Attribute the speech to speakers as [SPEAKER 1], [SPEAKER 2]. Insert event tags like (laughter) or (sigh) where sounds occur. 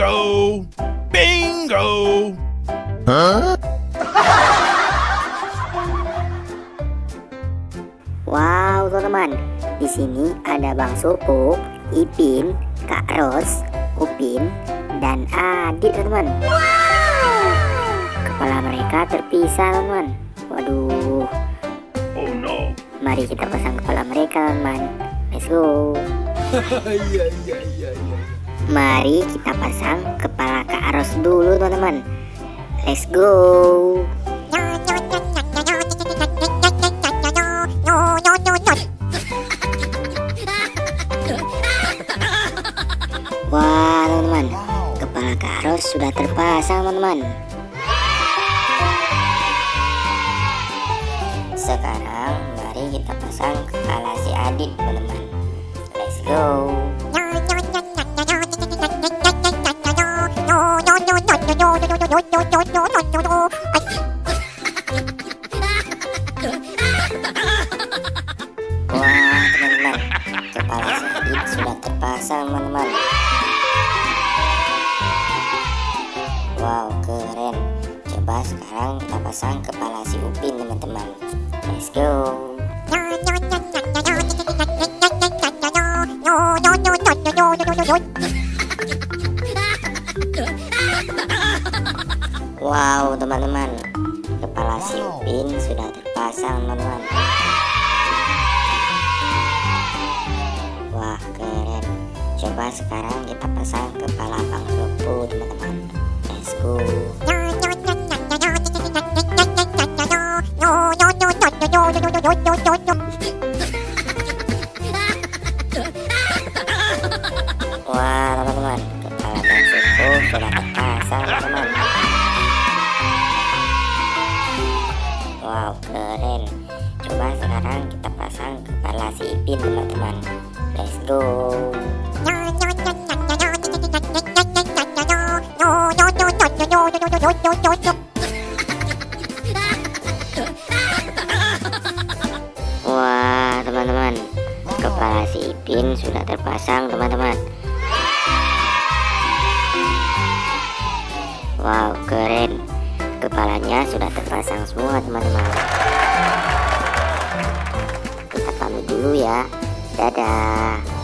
[SPEAKER 1] Bingo! Bingo!
[SPEAKER 2] Wow, teman-teman. Di sini ada Bang Supuk, Ipin, Kak Ros, Upin, dan Adit, teman-teman. Kepala mereka terpisah, teman-teman. Waduh.
[SPEAKER 1] Oh no!
[SPEAKER 2] Mari kita pasang kepala mereka, teman-teman. Let's go. (laughs)
[SPEAKER 1] Iya, iya, iya, iya.
[SPEAKER 2] Mari kita pasang kepala Kak Ros dulu, teman-teman. Let's go. Wah, teman-teman. Kepala Kak Ros sudah terpasang, teman-teman. Sekarang mari kita pasang kepala si Adit, teman-teman. Let's go. Wah, teman-teman. Kepala sudah terpasang, teman-teman. Wow, keren. Coba sekarang kita pasang kepala si Upin, teman-teman. Let's go. Wow, teman-teman. Kepala si Upin sudah terpasang, teman-teman. Wah, keren. Coba sekarang kita pasang kepala Bang teman-teman. Let's go. Wah, teman-teman. Kepala Bang Sopo sudah teman-teman. Wow, keren. Coba sekarang kita pasang kepala si Ipin, teman-teman. Let's go. Wah, teman-teman. Kepala si Ipin sudah terpasang, teman-teman. Wow, keren. Kepalanya sudah terpasang semua, teman-teman. Kita pamit dulu ya. Dadah.